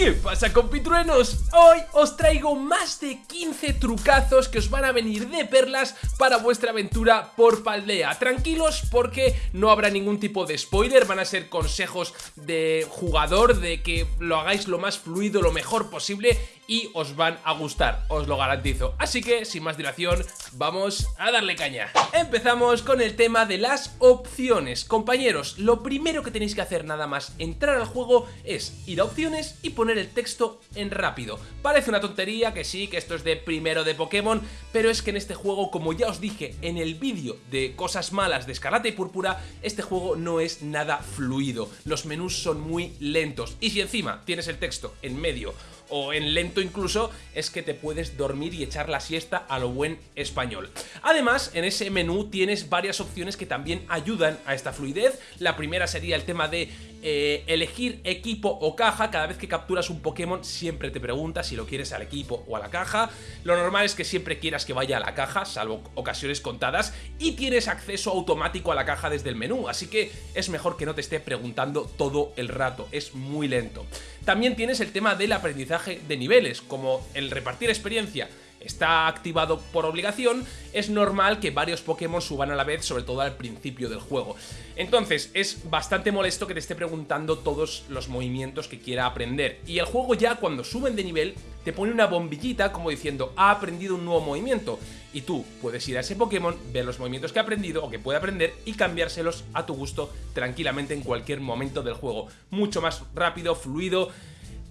¿Qué pasa compitruenos? Hoy os traigo más de 15 trucazos que os van a venir de perlas para vuestra aventura por Paldea Tranquilos porque no habrá ningún tipo de spoiler, van a ser consejos de jugador de que lo hagáis lo más fluido, lo mejor posible y os van a gustar, os lo garantizo. Así que, sin más dilación, vamos a darle caña. Empezamos con el tema de las opciones. Compañeros, lo primero que tenéis que hacer nada más entrar al juego es ir a opciones y poner el texto en rápido. Parece una tontería, que sí, que esto es de primero de Pokémon, pero es que en este juego, como ya os dije en el vídeo de cosas malas de Escarlata y Púrpura, este juego no es nada fluido. Los menús son muy lentos. Y si encima tienes el texto en medio o en lento incluso, es que te puedes dormir y echar la siesta a lo buen español. Además, en ese menú tienes varias opciones que también ayudan a esta fluidez. La primera sería el tema de eh, elegir equipo o caja. Cada vez que capturas un Pokémon siempre te pregunta si lo quieres al equipo o a la caja. Lo normal es que siempre quieras que vaya a la caja, salvo ocasiones contadas, y tienes acceso automático a la caja desde el menú, así que es mejor que no te esté preguntando todo el rato, es muy lento. También tienes el tema del aprendizaje de niveles, como el repartir experiencia está activado por obligación, es normal que varios Pokémon suban a la vez, sobre todo al principio del juego. Entonces, es bastante molesto que te esté preguntando todos los movimientos que quiera aprender. Y el juego ya cuando suben de nivel, te pone una bombillita como diciendo, ha aprendido un nuevo movimiento. Y tú puedes ir a ese Pokémon, ver los movimientos que ha aprendido o que puede aprender y cambiárselos a tu gusto tranquilamente en cualquier momento del juego. Mucho más rápido, fluido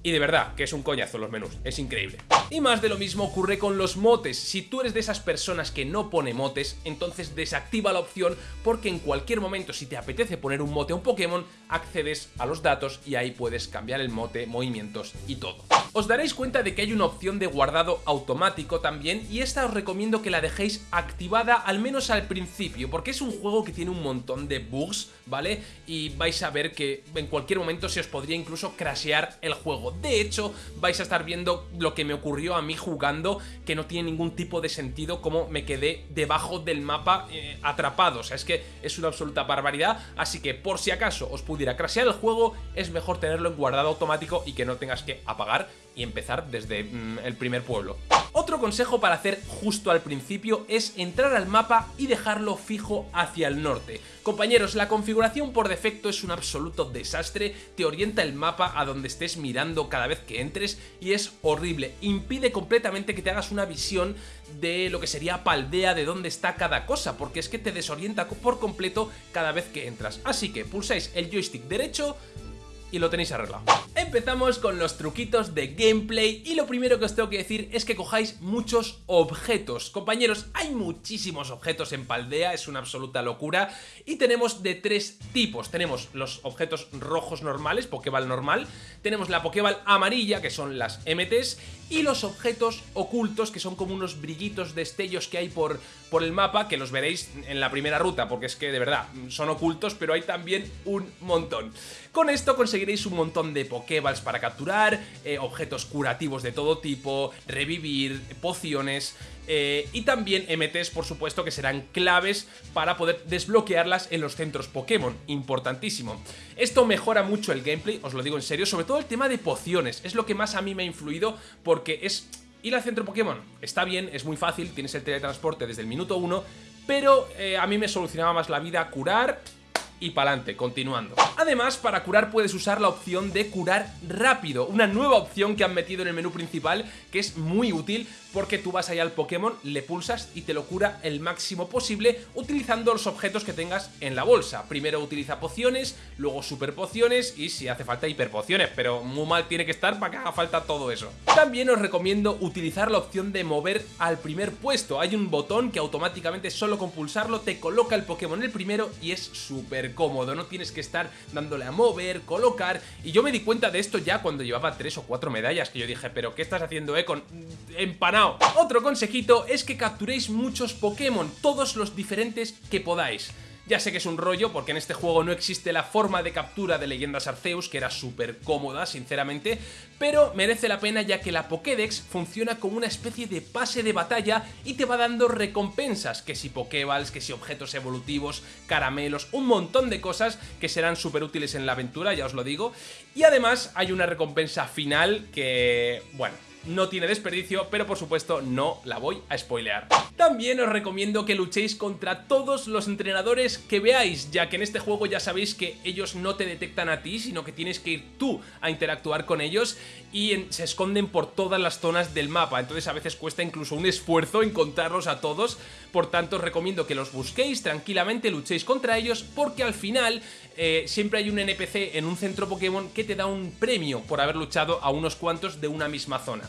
y de verdad, que es un coñazo los menús, es increíble. Y más de lo mismo ocurre con los motes. Si tú eres de esas personas que no pone motes, entonces desactiva la opción porque en cualquier momento si te apetece poner un mote a un Pokémon, accedes a los datos y ahí puedes cambiar el mote, movimientos y todo. Os daréis cuenta de que hay una opción de guardado automático también y esta os recomiendo que la dejéis activada al menos al principio porque es un juego que tiene un montón de bugs, ¿vale? Y vais a ver que en cualquier momento se os podría incluso crashear el juego. De hecho, vais a estar viendo lo que me ocurrió a mí jugando que no tiene ningún tipo de sentido como me quedé debajo del mapa eh, atrapado. O sea, es que es una absoluta barbaridad, así que por si acaso os pudiera crashear el juego, es mejor tenerlo en guardado automático y que no tengas que apagar y empezar desde mm, el primer pueblo. Otro consejo para hacer justo al principio es entrar al mapa y dejarlo fijo hacia el norte. Compañeros, la configuración por defecto es un absoluto desastre, te orienta el mapa a donde estés mirando cada vez que entres y es horrible, impide completamente que te hagas una visión de lo que sería Paldea, de dónde está cada cosa, porque es que te desorienta por completo cada vez que entras. Así que pulsáis el joystick derecho, y lo tenéis arreglado. Empezamos con los truquitos de gameplay y lo primero que os tengo que decir es que cojáis muchos objetos. Compañeros, hay muchísimos objetos en Paldea, es una absoluta locura y tenemos de tres tipos. Tenemos los objetos rojos normales, Pokéball normal, tenemos la Pokéball amarilla, que son las MTs, y los objetos ocultos, que son como unos brillitos destellos que hay por, por el mapa, que los veréis en la primera ruta, porque es que de verdad son ocultos, pero hay también un montón. Con esto conseguiréis un montón de Pokéballs para capturar, eh, objetos curativos de todo tipo, revivir, pociones... Eh, y también MTs, por supuesto, que serán claves para poder desbloquearlas en los centros Pokémon, importantísimo. Esto mejora mucho el gameplay, os lo digo en serio, sobre todo el tema de pociones, es lo que más a mí me ha influido porque es... Ir al centro Pokémon está bien, es muy fácil, tienes el teletransporte desde el minuto 1, pero eh, a mí me solucionaba más la vida curar y pa'lante, continuando. Además, para curar puedes usar la opción de curar rápido, una nueva opción que han metido en el menú principal que es muy útil porque tú vas allá al Pokémon, le pulsas y te lo cura el máximo posible utilizando los objetos que tengas en la bolsa. Primero utiliza pociones, luego super pociones y si hace falta hiperpociones, pero muy mal tiene que estar para que haga falta todo eso. También os recomiendo utilizar la opción de mover al primer puesto. Hay un botón que automáticamente solo con pulsarlo te coloca el Pokémon el primero y es súper cómodo, no tienes que estar dándole a mover, colocar y yo me di cuenta de esto ya cuando llevaba tres o cuatro medallas que yo dije, pero ¿qué estás haciendo, eh? Con otro consejito es que capturéis muchos Pokémon, todos los diferentes que podáis. Ya sé que es un rollo porque en este juego no existe la forma de captura de leyendas Arceus, que era súper cómoda, sinceramente, pero merece la pena ya que la Pokédex funciona como una especie de pase de batalla y te va dando recompensas, que si Pokéballs, que si objetos evolutivos, caramelos, un montón de cosas que serán súper útiles en la aventura, ya os lo digo. Y además hay una recompensa final que, bueno, no tiene desperdicio, pero por supuesto no la voy a spoilear. También os recomiendo que luchéis contra todos los entrenadores que veáis, ya que en este juego ya sabéis que ellos no te detectan a ti, sino que tienes que ir tú a interactuar con ellos y se esconden por todas las zonas del mapa, entonces a veces cuesta incluso un esfuerzo encontrarlos a todos, por tanto os recomiendo que los busquéis tranquilamente, luchéis contra ellos, porque al final eh, siempre hay un NPC en un centro Pokémon que te da un premio por haber luchado a unos cuantos de una misma zona.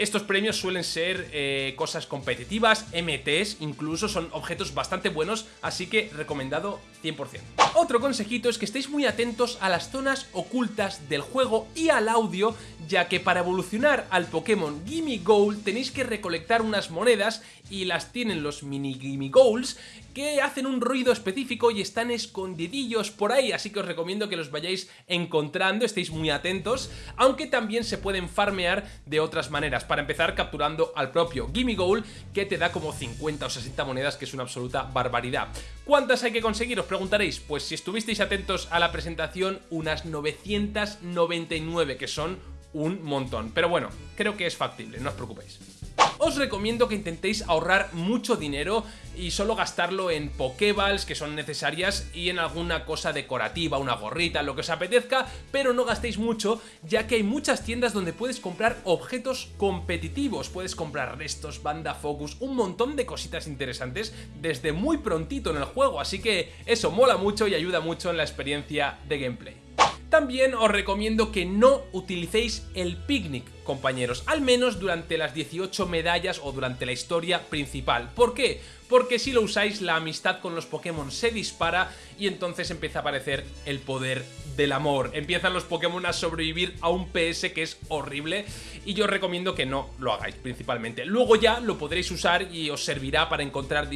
Estos premios suelen ser eh, cosas competitivas, MTs, incluso son objetos bastante buenos, así que recomendado 100%. Otro consejito es que estéis muy atentos a las zonas ocultas del juego y al audio, ya que para evolucionar al Pokémon Gimme Gold tenéis que recolectar unas monedas y las tienen los mini Gimme Goals que hacen un ruido específico y están escondidillos por ahí, así que os recomiendo que los vayáis encontrando, estéis muy atentos, aunque también se pueden farmear de otras maneras, para empezar capturando al propio Gimme Goal, que te da como 50 o 60 monedas, que es una absoluta barbaridad. ¿Cuántas hay que conseguir? Os preguntaréis, pues si estuvisteis atentos a la presentación, unas 999, que son un montón, pero bueno, creo que es factible, no os preocupéis os recomiendo que intentéis ahorrar mucho dinero y solo gastarlo en Pokéballs que son necesarias y en alguna cosa decorativa, una gorrita, lo que os apetezca, pero no gastéis mucho ya que hay muchas tiendas donde puedes comprar objetos competitivos, puedes comprar restos, banda focus, un montón de cositas interesantes desde muy prontito en el juego, así que eso mola mucho y ayuda mucho en la experiencia de gameplay. También os recomiendo que no utilicéis el picnic, compañeros, al menos durante las 18 medallas o durante la historia principal. ¿Por qué? Porque si lo usáis la amistad con los Pokémon se dispara y entonces empieza a aparecer el poder del amor. Empiezan los Pokémon a sobrevivir a un PS que es horrible y yo os recomiendo que no lo hagáis principalmente. Luego ya lo podréis usar y os servirá para encontrar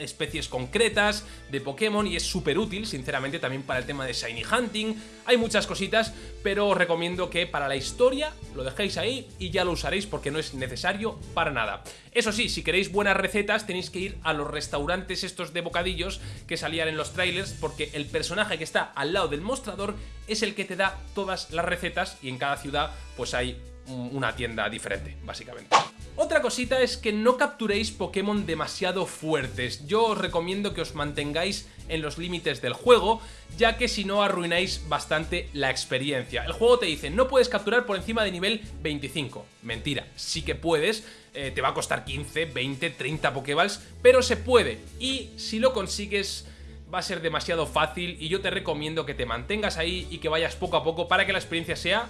especies concretas de Pokémon y es súper útil, sinceramente, también para el tema de Shiny Hunting. Hay muchas cositas, pero os recomiendo que para la historia lo dejéis ahí y ya lo usaréis porque no es necesario para nada. Eso sí, si queréis buenas recetas tenéis que ir a los restaurantes estos de bocadillos que salían en los trailers porque el personaje que está al lado del mostrador es el que te da todas las recetas y en cada ciudad pues hay una tienda diferente, básicamente. Otra cosita es que no capturéis Pokémon demasiado fuertes. Yo os recomiendo que os mantengáis en los límites del juego, ya que si no arruináis bastante la experiencia. El juego te dice, no puedes capturar por encima de nivel 25. Mentira, sí que puedes, eh, te va a costar 15, 20, 30 Pokéballs, pero se puede. Y si lo consigues va a ser demasiado fácil y yo te recomiendo que te mantengas ahí y que vayas poco a poco para que la experiencia sea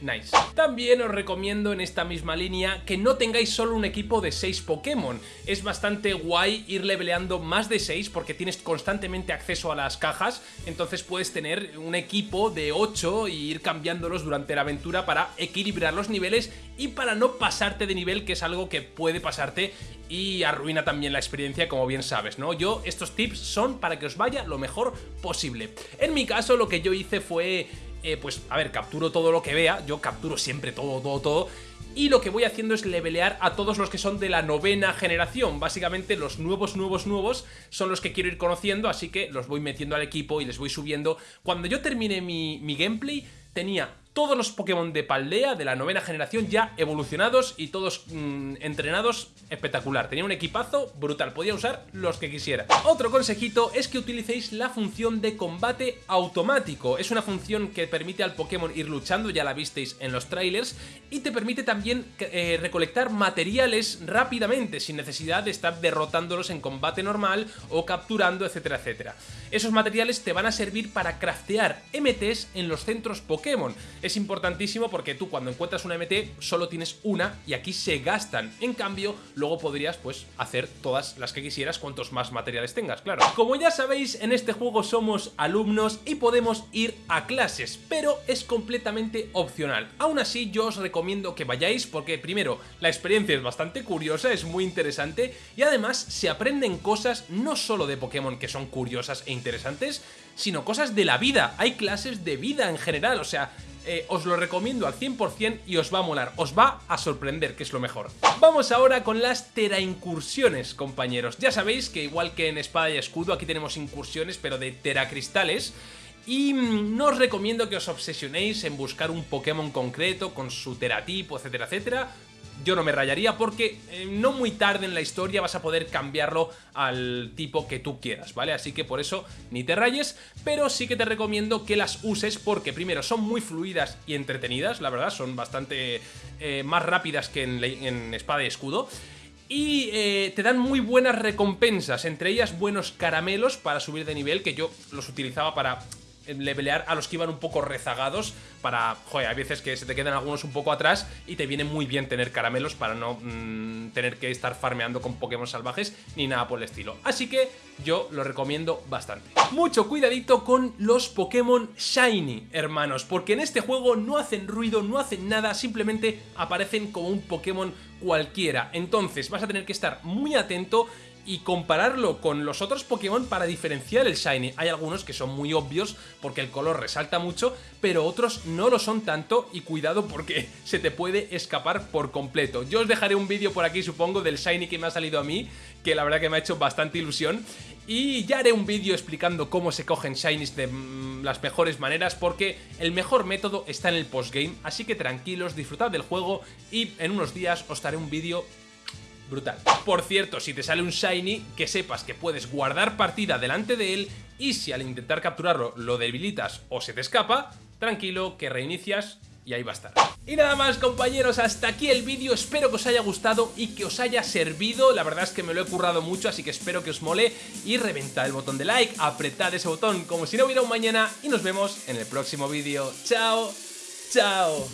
Nice. También os recomiendo en esta misma línea que no tengáis solo un equipo de 6 Pokémon. Es bastante guay ir leveleando más de 6 porque tienes constantemente acceso a las cajas, entonces puedes tener un equipo de 8 y ir cambiándolos durante la aventura para equilibrar los niveles y para no pasarte de nivel, que es algo que puede pasarte y arruina también la experiencia, como bien sabes, ¿no? Yo, estos tips son para que os vaya lo mejor posible. En mi caso, lo que yo hice fue eh, pues a ver, capturo todo lo que vea, yo capturo siempre todo, todo, todo, y lo que voy haciendo es levelear a todos los que son de la novena generación. Básicamente los nuevos, nuevos, nuevos son los que quiero ir conociendo, así que los voy metiendo al equipo y les voy subiendo. Cuando yo termine mi, mi gameplay, tenía todos los Pokémon de Paldea de la novena generación ya evolucionados y todos mm, entrenados espectacular. Tenía un equipazo brutal, podía usar los que quisiera. Otro consejito es que utilicéis la función de combate automático. Es una función que permite al Pokémon ir luchando, ya la visteis en los trailers, y te permite también eh, recolectar materiales rápidamente, sin necesidad de estar derrotándolos en combate normal o capturando, etcétera, etcétera. Esos materiales te van a servir para craftear MTs en los centros Pokémon es importantísimo porque tú cuando encuentras una MT solo tienes una y aquí se gastan. En cambio, luego podrías pues hacer todas las que quisieras cuantos más materiales tengas, claro. Como ya sabéis, en este juego somos alumnos y podemos ir a clases, pero es completamente opcional. Aún así, yo os recomiendo que vayáis porque primero, la experiencia es bastante curiosa, es muy interesante y además se aprenden cosas no solo de Pokémon que son curiosas e interesantes, sino cosas de la vida. Hay clases de vida en general, o sea, eh, os lo recomiendo al 100% y os va a molar, os va a sorprender, que es lo mejor. Vamos ahora con las teraincursiones, compañeros. Ya sabéis que igual que en Espada y Escudo, aquí tenemos incursiones, pero de teracristales. Y mm, no os recomiendo que os obsesionéis en buscar un Pokémon concreto con su teratipo, etcétera, etcétera yo no me rayaría porque eh, no muy tarde en la historia vas a poder cambiarlo al tipo que tú quieras, ¿vale? Así que por eso ni te rayes, pero sí que te recomiendo que las uses porque primero son muy fluidas y entretenidas, la verdad, son bastante eh, más rápidas que en, Espada y Escudo. Y eh, te dan muy buenas recompensas, entre ellas buenos caramelos para subir de nivel, que yo los utilizaba para levelear a los que iban un poco rezagados para, joder, hay veces que se te quedan algunos un poco atrás y te viene muy bien tener caramelos para no mm, tener que estar farmeando con Pokémon salvajes ni nada por el estilo. Así que yo lo recomiendo bastante. Mucho cuidadito con los Pokémon Shiny, hermanos, porque en este juego no hacen ruido, no hacen nada, simplemente aparecen como un Pokémon cualquiera. Entonces vas a tener que estar muy atento y compararlo con los otros Pokémon para diferenciar el Shiny. Hay algunos que son muy obvios porque el color resalta mucho, pero otros no lo son tanto y cuidado porque se te puede escapar por completo. Yo os dejaré un vídeo por aquí supongo del Shiny que me ha salido a mí, que la verdad que me ha hecho bastante ilusión. Y ya haré un vídeo explicando cómo se cogen Shinies de mm, las mejores maneras porque el mejor método está en el postgame, así que tranquilos, disfrutad del juego y en unos días os daré un vídeo brutal. Por cierto, si te sale un Shiny, que sepas que puedes guardar partida delante de él y si al intentar capturarlo lo debilitas o se te escapa, tranquilo que reinicias y ahí va a estar. Y nada más compañeros, hasta aquí el vídeo, espero que os haya gustado y que os haya servido, la verdad es que me lo he currado mucho, así que espero que os mole y reventad el botón de like, apretad ese botón como si no hubiera un mañana y nos vemos en el próximo vídeo. ¡Chao! ¡Chao!